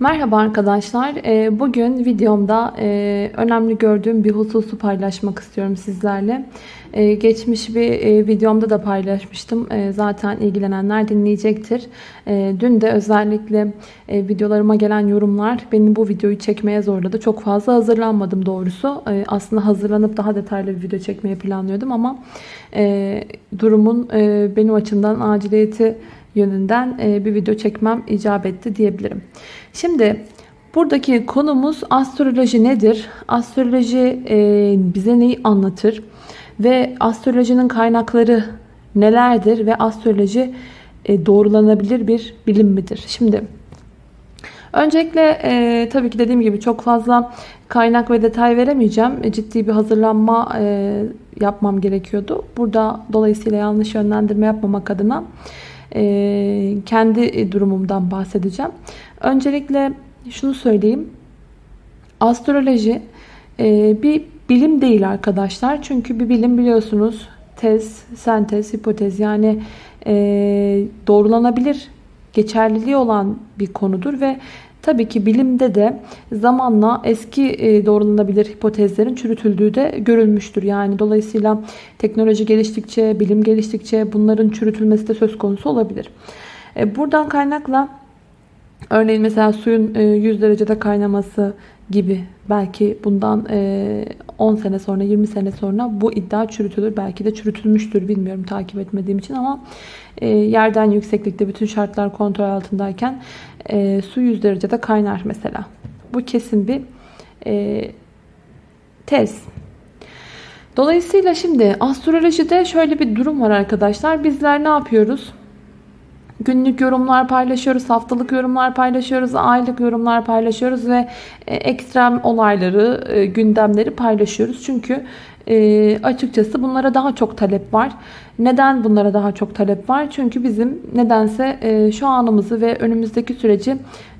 Merhaba arkadaşlar. Ee, Bugün videomda e, önemli gördüğüm bir hususu paylaşmak istiyorum sizlerle. Ee, Geçmiş bir e, videomda da paylaşmıştım. Ee, Zaten ilgilenenler dinleyecektir. Dün de özellikle e, videolarıma gelen yorumlar beni bu videoyu çekmeye zorladı. Çok fazla hazırlanmadım doğrusu. Aslında hazırlanıp daha detaylı bir video çekmeyi planlıyordum ama durumun benim açımdan aciliyeti yönünden bir video çekmem icap etti diyebilirim. Şimdi buradaki konumuz astroloji nedir? Astroloji e, bize neyi anlatır? Ve astrolojinin kaynakları nelerdir? Ve astroloji e, doğrulanabilir bir bilim midir? Şimdi öncelikle e, tabii ki dediğim gibi çok fazla kaynak ve detay veremeyeceğim. E, ciddi bir hazırlanma e, yapmam gerekiyordu. Burada dolayısıyla yanlış yönlendirme yapmamak adına e, kendi durumumdan bahsedeceğim. Öncelikle şunu söyleyeyim. Astroloji e, bir bilim değil arkadaşlar. Çünkü bir bilim biliyorsunuz tez, sentez, hipotez yani e, doğrulanabilir, geçerliliği olan bir konudur ve tabii ki bilimde de zamanla eski e, doğrulanabilir hipotezlerin çürütüldüğü de görülmüştür. Yani dolayısıyla teknoloji geliştikçe, bilim geliştikçe bunların çürütülmesi de söz konusu olabilir. E, buradan kaynakla Örneğin mesela suyun 100 e, derecede kaynaması gibi belki bundan 10 e, sene sonra 20 sene sonra bu iddia çürütülür. Belki de çürütülmüştür bilmiyorum takip etmediğim için ama e, yerden yükseklikte bütün şartlar kontrol altındayken su 100 derecede kaynar mesela. Bu kesin bir tez. Dolayısıyla şimdi astrolojide şöyle bir durum var arkadaşlar. Bizler ne yapıyoruz? Günlük yorumlar paylaşıyoruz, haftalık yorumlar paylaşıyoruz, aylık yorumlar paylaşıyoruz ve e, ekstrem olayları, e, gündemleri paylaşıyoruz. Çünkü e, açıkçası bunlara daha çok talep var. Neden bunlara daha çok talep var? Çünkü bizim nedense şu anımızı ve önümüzdeki süreci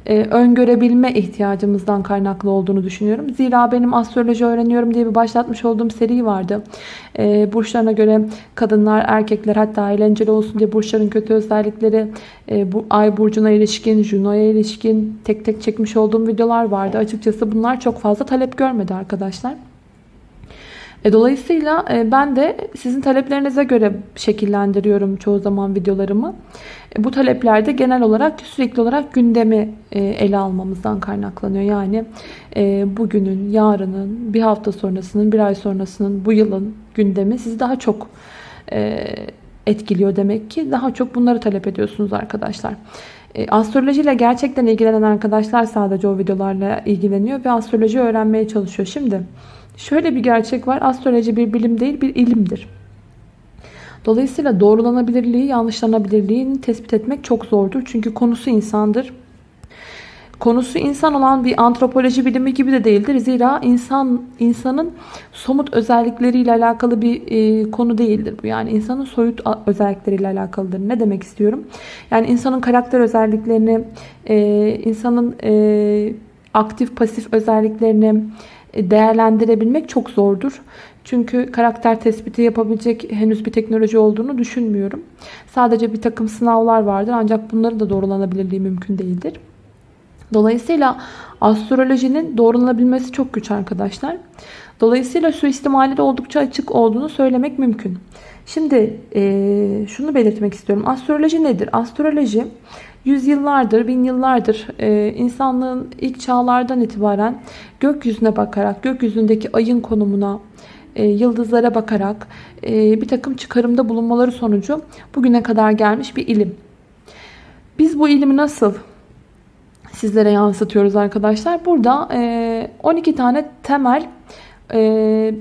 e, öngörebilme ihtiyacımızdan kaynaklı olduğunu düşünüyorum. Zira benim astroloji öğreniyorum diye bir başlatmış olduğum seri vardı. E, burçlarına göre kadınlar, erkekler hatta eğlenceli olsun diye burçların kötü özellikleri, e, bu ay burcuna ilişkin, Juno'ya ilişkin tek tek çekmiş olduğum videolar vardı. Açıkçası bunlar çok fazla talep görmedi arkadaşlar. E, dolayısıyla e, ben de sizin taleplerinize göre şekillendiriyorum çoğu zaman videolarımı. E, bu talepler de genel olarak sürekli olarak gündemi ele almamızdan kaynaklanıyor. Yani bugünün, yarının, bir hafta sonrasının, bir ay sonrasının, bu yılın gündemi sizi daha çok etkiliyor demek ki. Daha çok bunları talep ediyorsunuz arkadaşlar. Astroloji ile gerçekten ilgilenen arkadaşlar sadece o videolarla ilgileniyor ve astroloji öğrenmeye çalışıyor. Şimdi Şöyle bir gerçek var. Astroloji bir bilim değil bir ilimdir. Dolayısıyla doğrulanabilirliği, yanlışlanabilirliğini tespit etmek çok zordur. Çünkü konusu insandır. Konusu insan olan bir antropoloji bilimi gibi de değildir. Zira insan insanın somut özellikleriyle alakalı bir e, konu değildir bu. Yani insanın soyut özellikleriyle alakalıdır. Ne demek istiyorum? Yani insanın karakter özelliklerini, e, insanın e, aktif pasif özelliklerini, değerlendirebilmek çok zordur. Çünkü karakter tespiti yapabilecek henüz bir teknoloji olduğunu düşünmüyorum. Sadece bir takım sınavlar vardır ancak bunların da doğrulanabilirliği mümkün değildir. Dolayısıyla astrolojinin doğrulanabilmesi çok güç arkadaşlar. Dolayısıyla suistimali de oldukça açık olduğunu söylemek mümkün. Şimdi e, şunu belirtmek istiyorum. Astroloji nedir? Astroloji yüzyıllardır, bin yıllardır e, insanlığın ilk çağlardan itibaren gökyüzüne bakarak, gökyüzündeki ayın konumuna, e, yıldızlara bakarak e, bir takım çıkarımda bulunmaları sonucu bugüne kadar gelmiş bir ilim. Biz bu ilimi nasıl sizlere yansıtıyoruz arkadaşlar? Burada e, 12 tane temel e,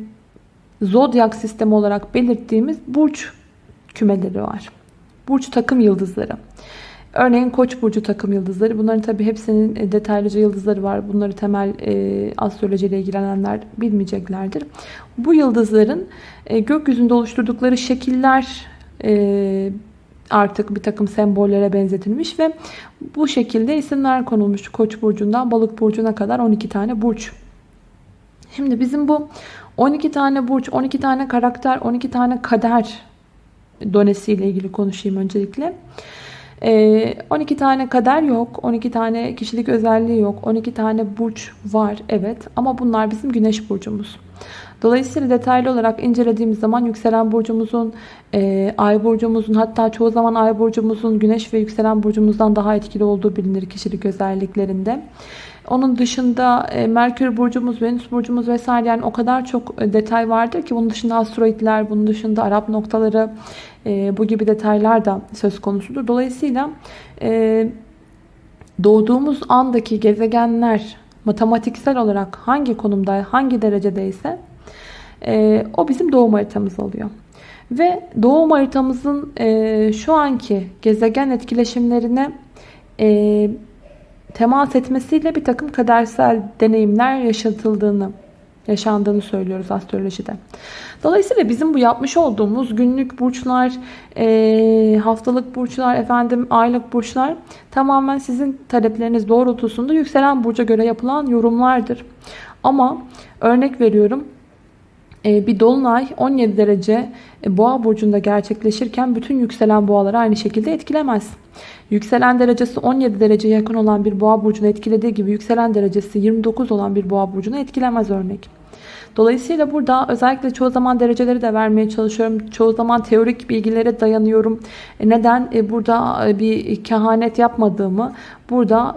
zodyak sistemi olarak belirttiğimiz burç kümeleri var. Burç takım yıldızları. Örneğin Koç burcu takım yıldızları. Bunların tabi hepsinin e, detaylıca yıldızları var. Bunları temel e, astroloji ile ilgilenenler bilmeyeceklerdir. Bu yıldızların e, gökyüzünde oluşturdukları şekiller e, artık bir takım sembollere benzetilmiş ve bu şekilde isimler konulmuş. Koç burcundan balık burcuna kadar 12 tane burç. Şimdi bizim bu 12 tane burç, 12 tane karakter, 12 tane kader donesiyle ilgili konuşayım öncelikle. Ee, 12 tane kader yok. 12 tane kişilik özelliği yok. 12 tane burç var evet. Ama bunlar bizim güneş burcumuz. Dolayısıyla detaylı olarak incelediğimiz zaman yükselen burcumuzun, e, ay burcumuzun hatta çoğu zaman ay burcumuzun güneş ve yükselen burcumuzdan daha etkili olduğu bilinir kişilik özelliklerinde. Onun dışında e, Merkür burcumuz, Venüs burcumuz vesaire yani o kadar çok e, detay vardır ki bunun dışında asteroidler, bunun dışında Arap noktaları e, bu gibi detaylar da söz konusudur. Dolayısıyla e, doğduğumuz andaki gezegenler matematiksel olarak hangi konumda, hangi derecedeyse e, o bizim doğum haritamız oluyor. Ve doğum haritamızın e, şu anki gezegen etkileşimlerine e, temas etmesiyle bir takım kadersel deneyimler yaşatıldığını, yaşandığını söylüyoruz astrolojide. Dolayısıyla bizim bu yapmış olduğumuz günlük burçlar, e, haftalık burçlar, efendim aylık burçlar tamamen sizin talepleriniz doğrultusunda yükselen burca göre yapılan yorumlardır. Ama örnek veriyorum bir dolunay 17 derece e, boğa burcunda gerçekleşirken bütün yükselen boğaları aynı şekilde etkilemez. Yükselen derecesi 17 dereceye yakın olan bir boğa burcunu etkilediği gibi yükselen derecesi 29 olan bir boğa burcunu etkilemez örnek. Dolayısıyla burada özellikle çoğu zaman dereceleri de vermeye çalışıyorum. Çoğu zaman teorik bilgilere dayanıyorum. E, neden? Burada bir kehanet yapmadığımı, burada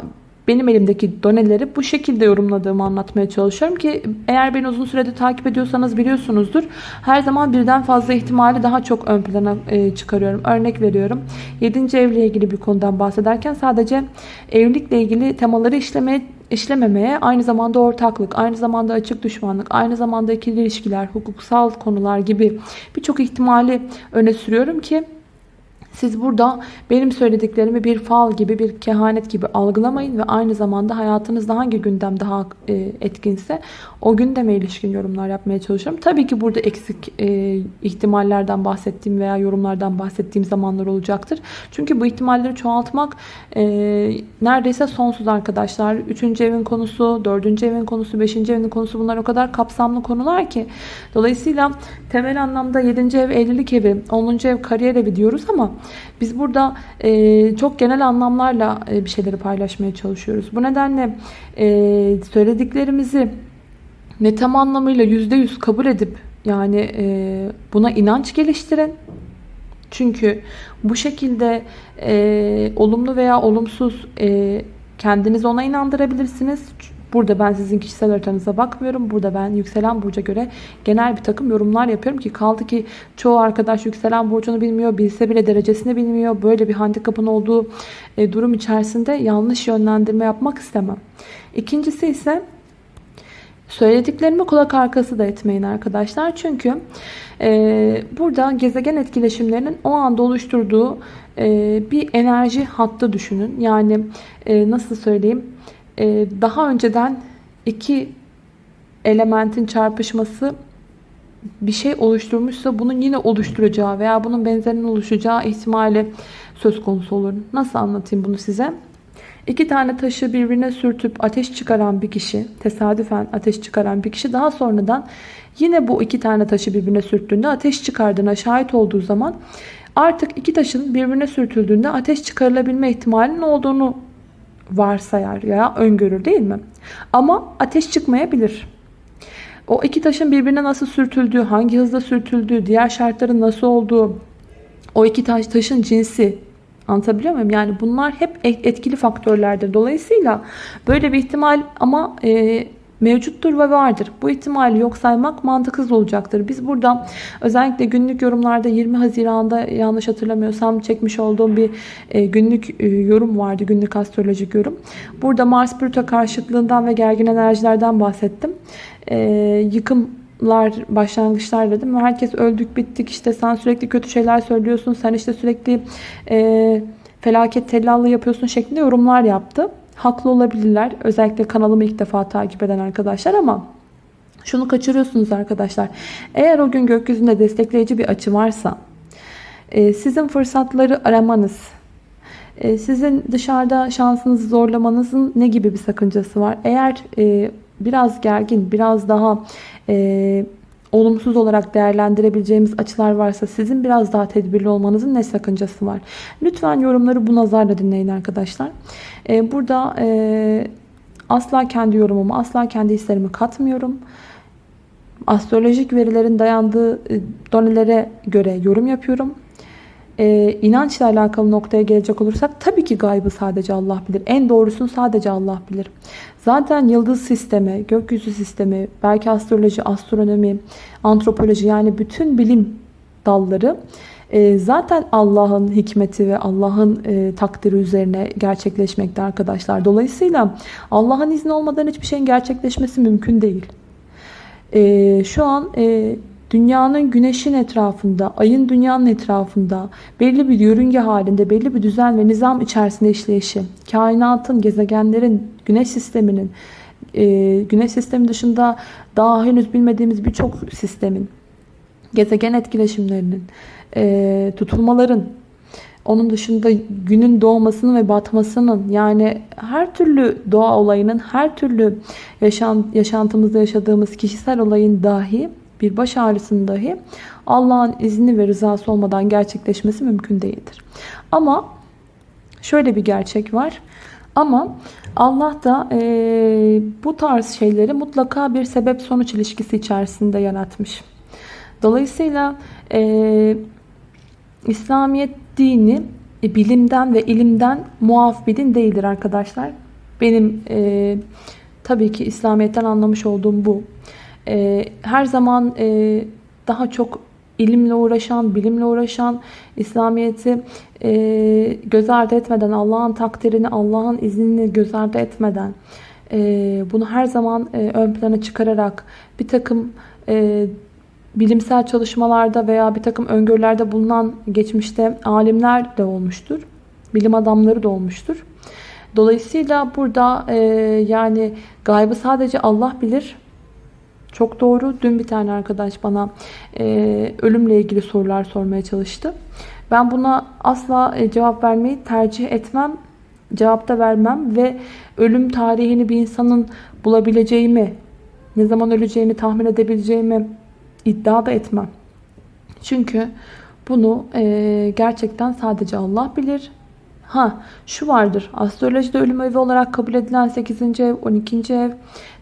benim elimdeki doneleri bu şekilde yorumladığımı anlatmaya çalışıyorum ki eğer beni uzun süredir takip ediyorsanız biliyorsunuzdur. Her zaman birden fazla ihtimali daha çok ön plana e, çıkarıyorum. Örnek veriyorum. 7. evle ilgili bir konudan bahsederken sadece evlilikle ilgili temaları işlemeye işlememeye aynı zamanda ortaklık, aynı zamanda açık düşmanlık, aynı zamanda ikili ilişkiler, hukuksal konular gibi birçok ihtimali öne sürüyorum ki siz burada benim söylediklerimi bir fal gibi, bir kehanet gibi algılamayın ve aynı zamanda hayatınızda hangi gündem daha e, etkinse o gündeme ilişkin yorumlar yapmaya çalışıyorum. Tabii ki burada eksik e, ihtimallerden bahsettiğim veya yorumlardan bahsettiğim zamanlar olacaktır. Çünkü bu ihtimalleri çoğaltmak e, neredeyse sonsuz arkadaşlar. Üçüncü evin konusu, dördüncü evin konusu, beşinci evin konusu bunlar o kadar kapsamlı konular ki. Dolayısıyla temel anlamda yedinci ev evlilik evi, onuncu ev kariyer evi diyoruz ama biz burada e, çok genel anlamlarla e, bir şeyleri paylaşmaya çalışıyoruz. Bu nedenle e, söylediklerimizi ne tam anlamıyla yüzde yüz kabul edip yani e, buna inanç geliştirin. Çünkü bu şekilde e, olumlu veya olumsuz e, kendinizi ona inandırabilirsiniz. Burada ben sizin kişisel haritanıza bakmıyorum. Burada ben yükselen burca göre genel bir takım yorumlar yapıyorum ki kaldı ki çoğu arkadaş yükselen burcunu bilmiyor. Bilse bile derecesini bilmiyor. Böyle bir handikapın olduğu e, durum içerisinde yanlış yönlendirme yapmak istemem. İkincisi ise söylediklerimi kulak arkası da etmeyin arkadaşlar. Çünkü e, burada gezegen etkileşimlerinin o anda oluşturduğu e, bir enerji hattı düşünün. Yani e, nasıl söyleyeyim? Ee, daha önceden iki elementin çarpışması bir şey oluşturmuşsa bunun yine oluşturacağı veya bunun benzerinin oluşacağı ihtimali söz konusu olur. Nasıl anlatayım bunu size? İki tane taşı birbirine sürtüp ateş çıkaran bir kişi, tesadüfen ateş çıkaran bir kişi daha sonradan yine bu iki tane taşı birbirine sürttüğünde ateş çıkardığına şahit olduğu zaman artık iki taşın birbirine sürtüldüğünde ateş çıkarılabilme ihtimalinin olduğunu varsayar ya öngörür değil mi? Ama ateş çıkmayabilir. O iki taşın birbirine nasıl sürtüldüğü, hangi hızda sürtüldüğü, diğer şartların nasıl olduğu, o iki taş, taşın cinsi anlatabiliyor muyum? Yani bunlar hep etkili faktörlerdir. Dolayısıyla böyle bir ihtimal ama e, mevcuttur ve vardır. Bu ihtimali yok saymak mantıksız olacaktır. Biz burada özellikle günlük yorumlarda 20 Haziran'da yanlış hatırlamıyorsam çekmiş olduğum bir e, günlük e, yorum vardı. Günlük astrolojik yorum. Burada Mars Plüto karşıtlığından ve gergin enerjilerden bahsettim. E, yıkımlar, başlangıçlar dedim. Herkes öldük bittik işte sen sürekli kötü şeyler söylüyorsun. Sen işte sürekli e, felaket tellallığı yapıyorsun şeklinde yorumlar yaptı. Haklı olabilirler. Özellikle kanalımı ilk defa takip eden arkadaşlar ama şunu kaçırıyorsunuz arkadaşlar. Eğer o gün gökyüzünde destekleyici bir açı varsa e, sizin fırsatları aramanız, e, sizin dışarıda şansınızı zorlamanızın ne gibi bir sakıncası var? Eğer e, biraz gergin, biraz daha olumsuz olarak değerlendirebileceğimiz açılar varsa sizin biraz daha tedbirli olmanızın ne sakıncası var? Lütfen yorumları bu nazarla dinleyin arkadaşlar. Ee, burada e, asla kendi yorumumu, asla kendi hislerimi katmıyorum. Astrolojik verilerin dayandığı e, donelere göre yorum yapıyorum. Ee, inançla alakalı noktaya gelecek olursak tabii ki gaybı sadece Allah bilir. En doğrusunu sadece Allah bilir. Zaten yıldız sistemi, gökyüzü sistemi, belki astroloji, astronomi, antropoloji yani bütün bilim dalları e, zaten Allah'ın hikmeti ve Allah'ın e, takdiri üzerine gerçekleşmekte arkadaşlar. Dolayısıyla Allah'ın izni olmadan hiçbir şeyin gerçekleşmesi mümkün değil. E, şu an e, dünyanın güneşin etrafında, ayın dünyanın etrafında belli bir yörünge halinde, belli bir düzen ve nizam içerisinde işleyişi, kainatın, gezegenlerin, güneş sisteminin, e, güneş sistemi dışında daha henüz bilmediğimiz birçok sistemin, gezegen etkileşimlerinin, e, tutulmaların, onun dışında günün doğmasının ve batmasının yani her türlü doğa olayının, her türlü yaşam, yaşantımızda yaşadığımız kişisel olayın dahi bir baş ağrısının dahi Allah'ın izni ve rızası olmadan gerçekleşmesi mümkün değildir. Ama şöyle bir gerçek var. Ama Allah da e, bu tarz şeyleri mutlaka bir sebep sonuç ilişkisi içerisinde yaratmış. Dolayısıyla e, İslamiyet dini e, bilimden ve ilimden muaf bir din değildir arkadaşlar. Benim e, tabii ki İslamiyet'ten anlamış olduğum bu. E, her zaman e, daha çok ilimle uğraşan, bilimle uğraşan, İslamiyet'i e, göz ardı etmeden, Allah'ın takdirini, Allah'ın iznini göz ardı etmeden, e, bunu her zaman e, ön plana çıkararak bir takım e, bilimsel çalışmalarda veya bir takım öngörülerde bulunan geçmişte alimler de olmuştur. Bilim adamları da olmuştur. Dolayısıyla burada e, yani gaybı sadece Allah bilir. Çok doğru. Dün bir tane arkadaş bana e, ölümle ilgili sorular sormaya çalıştı. Ben buna asla e, cevap vermeyi tercih etmem. Cevap da vermem ve ölüm tarihini bir insanın bulabileceğimi, ne zaman öleceğini tahmin edebileceğimi iddia da etmem. Çünkü bunu e, gerçekten sadece Allah bilir. Ha şu vardır. Astrolojide ölüm evi olarak kabul edilen 8. ev, 12. ev,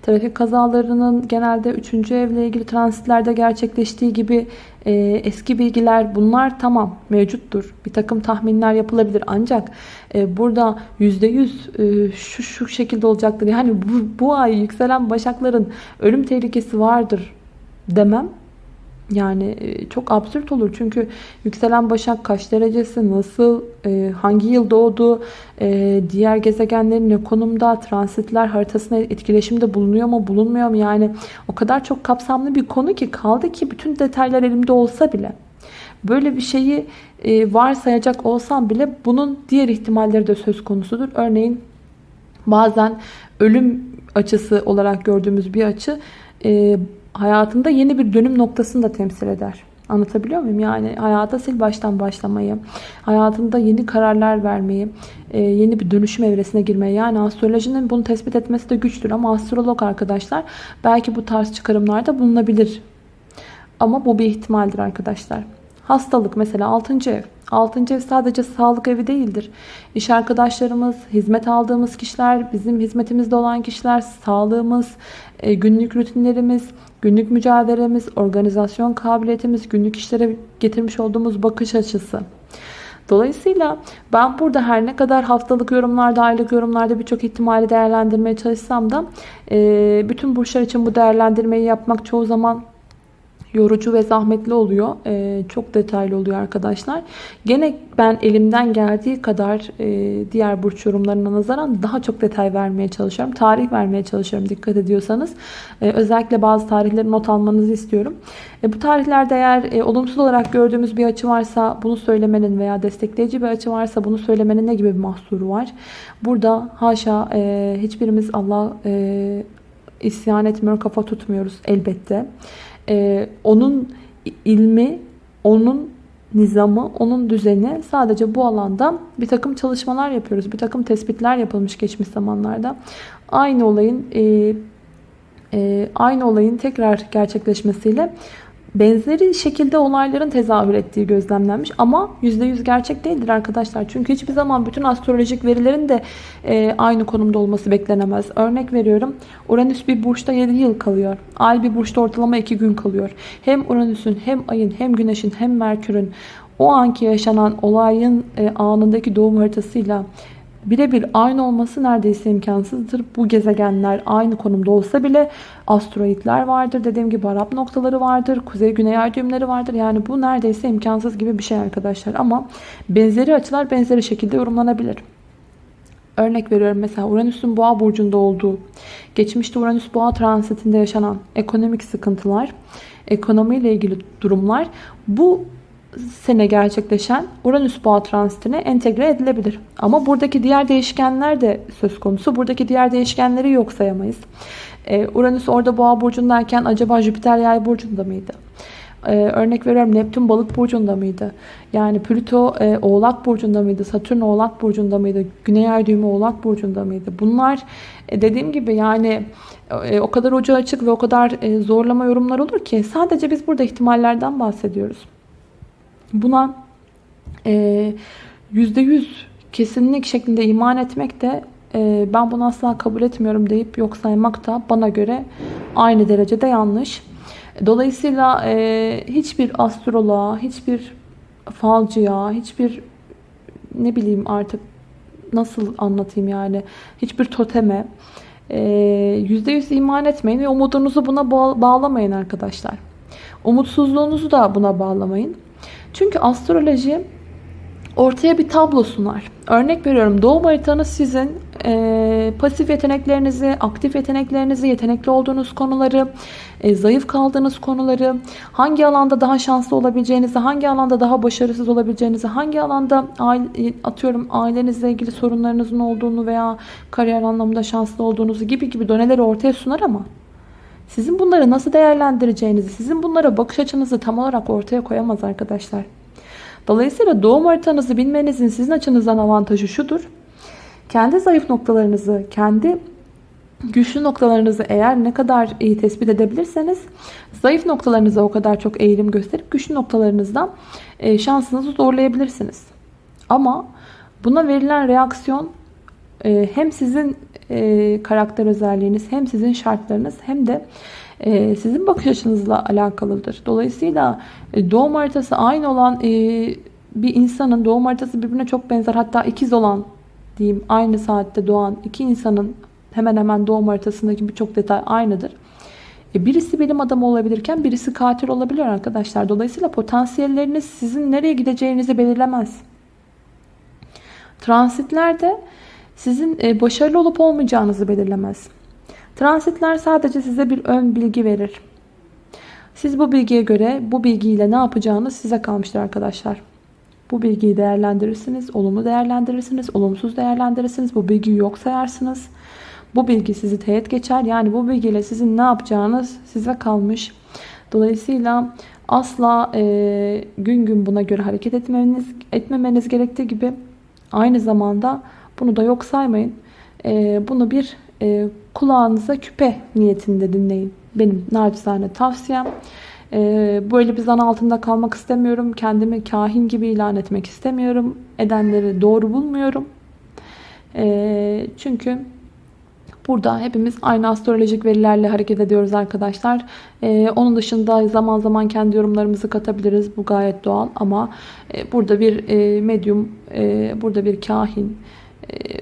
trafik kazalarının genelde 3. evle ilgili transitlerde gerçekleştiği gibi e, eski bilgiler bunlar tamam mevcuttur. Bir takım tahminler yapılabilir ancak e, burada %100 e, şu, şu şekilde olacaktır. Yani bu, bu ay yükselen başakların ölüm tehlikesi vardır demem yani e, çok absürt olur çünkü yükselen başak kaç derecesi, nasıl, e, hangi yıl doğdu, e, diğer gezegenlerin ne konumda, transitler haritasına etkileşimde bulunuyor mu, bulunmuyor mu? Yani o kadar çok kapsamlı bir konu ki kaldı ki bütün detaylar elimde olsa bile. Böyle bir şeyi varsayacak olsam bile bunun diğer ihtimalleri de söz konusudur. Örneğin bazen ölüm açısı olarak gördüğümüz bir açı hayatında yeni bir dönüm noktasını da temsil eder. Anlatabiliyor muyum? Yani hayata sil baştan başlamayı, hayatında yeni kararlar vermeyi, e, yeni bir dönüşüm evresine girmeyi. Yani astrolojinin bunu tespit etmesi de güçtür. Ama astrolog arkadaşlar belki bu tarz çıkarımlarda bulunabilir. Ama bu bir ihtimaldir arkadaşlar. Hastalık mesela 6. ev. 6. ev sadece sağlık evi değildir. İş arkadaşlarımız, hizmet aldığımız kişiler, bizim hizmetimizde olan kişiler, sağlığımız, e, günlük rutinlerimiz, günlük mücadelemiz, organizasyon kabiliyetimiz, günlük işlere getirmiş olduğumuz bakış açısı. Dolayısıyla ben burada her ne kadar haftalık yorumlarda, aylık yorumlarda birçok ihtimali değerlendirmeye çalışsam da e, bütün burçlar için bu değerlendirmeyi yapmak çoğu zaman yorucu ve zahmetli oluyor. Ee, çok detaylı oluyor arkadaşlar. Gene ben elimden geldiği kadar e, diğer burç yorumlarına nazaran daha çok detay vermeye çalışıyorum. Tarih vermeye çalışıyorum dikkat ediyorsanız. Ee, özellikle bazı tarihleri not almanızı istiyorum. E, bu tarihlerde eğer e, olumsuz olarak gördüğümüz bir açı varsa bunu söylemenin veya destekleyici bir açı varsa bunu söylemenin ne gibi bir mahsuru var? Burada haşa e, hiçbirimiz Allah e, isyan etmiyor, kafa tutmuyoruz elbette e, onun ilmi, onun nizamı, onun düzeni sadece bu alanda bir takım çalışmalar yapıyoruz. Bir takım tespitler yapılmış geçmiş zamanlarda. Aynı olayın e, e, aynı olayın tekrar gerçekleşmesiyle benzeri şekilde olayların tezahür ettiği gözlemlenmiş. Ama %100 gerçek değildir arkadaşlar. Çünkü hiçbir zaman bütün astrolojik verilerin de e, aynı konumda olması beklenemez. Örnek veriyorum. Uranüs bir burçta 7 yıl kalıyor. Ay bir burçta ortalama 2 gün kalıyor. Hem Uranüs'ün hem ayın hem güneşin hem Merkür'ün o anki yaşanan olayın e, anındaki doğum haritasıyla birebir aynı olması neredeyse imkansızdır. Bu gezegenler aynı konumda olsa bile asteroidler vardır. Dediğim gibi Arap noktaları vardır. Kuzey-güney ay düğümleri vardır. Yani bu neredeyse imkansız gibi bir şey arkadaşlar. Ama benzeri açılar benzeri şekilde yorumlanabilir. Örnek veriyorum mesela Uranüs'ün boğa burcunda olduğu, geçmişte Uranüs boğa transitinde yaşanan ekonomik sıkıntılar, ekonomiyle ilgili durumlar bu sene gerçekleşen Uranüs boğa transitine entegre edilebilir. Ama buradaki diğer değişkenler de söz konusu. Buradaki diğer değişkenleri yok sayamayız. Ee, Uranüs orada boğa burcundayken acaba Jüpiter yay burcunda mıydı? Ee, örnek veriyorum Neptün balık burcunda mıydı? Yani Plüto e, oğlak burcunda mıydı? Satürn oğlak burcunda mıydı? Güney ay düğümü oğlak burcunda mıydı? Bunlar e, dediğim gibi yani e, o kadar ucu açık ve o kadar e, zorlama yorumlar olur ki sadece biz burada ihtimallerden bahsediyoruz. Buna e, %100 kesinlik şeklinde iman etmek de e, ben bunu asla kabul etmiyorum deyip yok saymak da bana göre aynı derecede yanlış. Dolayısıyla e, hiçbir astroloğa, hiçbir falcıya, hiçbir ne bileyim artık nasıl anlatayım yani hiçbir toteme %100 iman etmeyin ve umudunuzu buna bağlamayın arkadaşlar. Umutsuzluğunuzu da buna bağlamayın. Çünkü astroloji ortaya bir tablo sunar. Örnek veriyorum doğum haritanız sizin e, pasif yeteneklerinizi, aktif yeteneklerinizi, yetenekli olduğunuz konuları, e, zayıf kaldığınız konuları, hangi alanda daha şanslı olabileceğinizi, hangi alanda daha başarısız olabileceğinizi, hangi alanda aile, atıyorum ailenizle ilgili sorunlarınızın olduğunu veya kariyer anlamında şanslı olduğunuzu gibi gibi doneleri ortaya sunar ama sizin bunları nasıl değerlendireceğinizi, sizin bunlara bakış açınızı tam olarak ortaya koyamaz arkadaşlar. Dolayısıyla doğum haritanızı bilmenizin sizin açınızdan avantajı şudur. Kendi zayıf noktalarınızı, kendi güçlü noktalarınızı eğer ne kadar iyi tespit edebilirseniz zayıf noktalarınıza o kadar çok eğilim gösterip güçlü noktalarınızdan e, şansınızı zorlayabilirsiniz. Ama buna verilen reaksiyon e, hem sizin e, karakter özelliğiniz hem sizin şartlarınız hem de e, sizin bakış açınızla alakalıdır. Dolayısıyla e, doğum haritası aynı olan bir insanın doğum haritası birbirine çok benzer hatta ikiz olan diyeyim aynı saatte doğan iki insanın hemen hemen doğum haritasındaki birçok detay aynıdır. Birisi bilim adamı olabilirken birisi katil olabilir arkadaşlar. Dolayısıyla potansiyelleriniz sizin nereye gideceğinizi belirlemez. Transitlerde sizin e, başarılı olup olmayacağınızı belirlemez. Transitler sadece size bir ön bilgi verir. Siz bu bilgiye göre bu bilgiyle ne yapacağınız size kalmıştır arkadaşlar. Bu bilgiyi değerlendirirsiniz, olumlu değerlendirirsiniz, olumsuz değerlendirirsiniz. Bu bilgiyi yok sayarsınız. Bu bilgi sizi teğet geçer. Yani bu bilgiyle sizin ne yapacağınız size kalmış. Dolayısıyla asla e, gün gün buna göre hareket etmemeniz, etmemeniz gerektiği gibi aynı zamanda bunu da yok saymayın. E, bunu bir e, kulağınıza küpe niyetinde dinleyin. Benim naçizane tavsiyem. E, böyle bir zan altında kalmak istemiyorum. Kendimi kahin gibi ilan etmek istemiyorum. Edenleri doğru bulmuyorum. E, çünkü Burada hepimiz aynı astrolojik verilerle hareket ediyoruz arkadaşlar. Ee, onun dışında zaman zaman kendi yorumlarımızı katabiliriz. Bu gayet doğal ama e, burada bir e, medyum, e, burada bir kahin,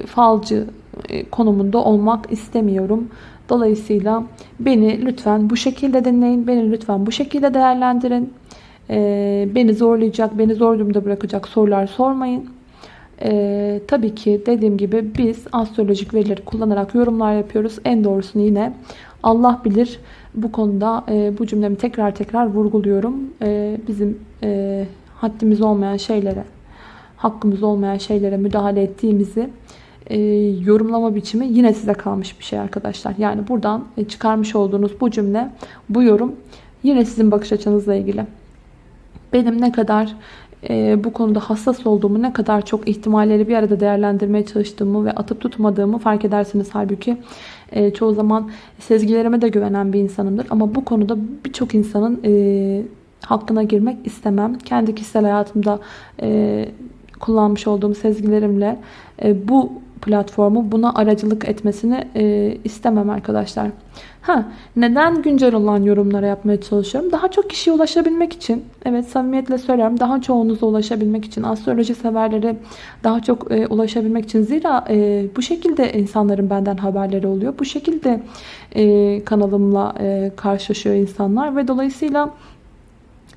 falcı e, konumunda olmak istemiyorum. Dolayısıyla beni lütfen bu şekilde dinleyin. Beni lütfen bu şekilde değerlendirin. E, beni zorlayacak, beni zor durumda bırakacak sorular sormayın. Ee, tabii ki dediğim gibi biz astrolojik verileri kullanarak yorumlar yapıyoruz. En doğrusunu yine Allah bilir. Bu konuda e, bu cümlemi tekrar tekrar vurguluyorum. E, bizim e, haddimiz olmayan şeylere, hakkımız olmayan şeylere müdahale ettiğimizi e, yorumlama biçimi yine size kalmış bir şey arkadaşlar. Yani buradan e, çıkarmış olduğunuz bu cümle, bu yorum yine sizin bakış açınızla ilgili. Benim ne kadar e, bu konuda hassas olduğumu, ne kadar çok ihtimalleri bir arada değerlendirmeye çalıştığımı ve atıp tutmadığımı fark edersiniz. Halbuki e, çoğu zaman sezgilerime de güvenen bir insanımdır. Ama bu konuda birçok insanın e, hakkına girmek istemem. Kendi kişisel hayatımda e, kullanmış olduğum sezgilerimle e, bu platformu buna aracılık etmesini e, istemem arkadaşlar. Ha, neden güncel olan yorumlara yapmaya çalışıyorum? Daha çok kişiye ulaşabilmek için. Evet samimiyetle söylüyorum. Daha çoğunuza ulaşabilmek için. Astroloji severlere daha çok e, ulaşabilmek için. Zira e, bu şekilde insanların benden haberleri oluyor. Bu şekilde e, kanalımla e, karşılaşıyor insanlar. Ve dolayısıyla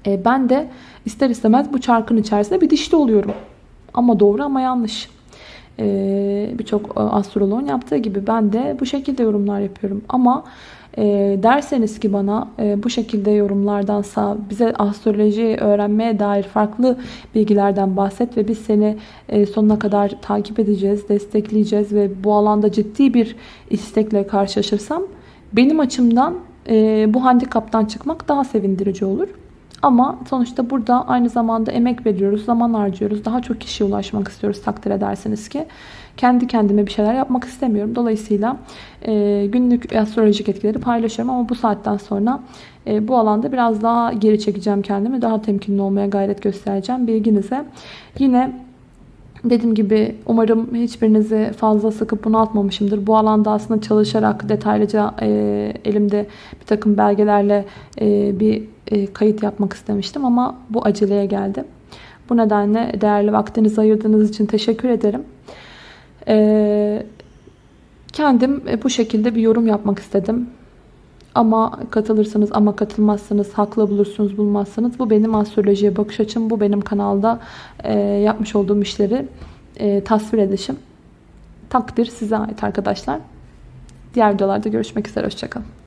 e, ben de ister istemez bu çarkın içerisinde bir dişli oluyorum. Ama doğru ama yanlış. Ee, Birçok astroloğun yaptığı gibi ben de bu şekilde yorumlar yapıyorum. Ama e, derseniz ki bana e, bu şekilde yorumlardansa bize astroloji öğrenmeye dair farklı bilgilerden bahset ve biz seni e, sonuna kadar takip edeceğiz, destekleyeceğiz ve bu alanda ciddi bir istekle karşılaşırsam benim açımdan e, bu handikaptan çıkmak daha sevindirici olur. Ama sonuçta burada aynı zamanda emek veriyoruz, zaman harcıyoruz. Daha çok kişiye ulaşmak istiyoruz takdir edersiniz ki. Kendi kendime bir şeyler yapmak istemiyorum. Dolayısıyla e, günlük astrolojik etkileri paylaşıyorum. Ama bu saatten sonra e, bu alanda biraz daha geri çekeceğim kendimi. Daha temkinli olmaya gayret göstereceğim bilginize. Yine Dediğim gibi umarım hiçbirinizi fazla sıkıp bunaltmamışımdır. Bu alanda aslında çalışarak detaylıca e, elimde bir takım belgelerle e, bir e, kayıt yapmak istemiştim ama bu aceleye geldi. Bu nedenle değerli vaktinizi ayırdığınız için teşekkür ederim. E, kendim e, bu şekilde bir yorum yapmak istedim. Ama katılırsınız ama katılmazsınız, haklı bulursunuz bulmazsınız. Bu benim astrolojiye bakış açım. Bu benim kanalda e, yapmış olduğum işleri e, tasvir edişim. Takdir size ait arkadaşlar. Diğer videolarda görüşmek üzere. Hoşçakalın.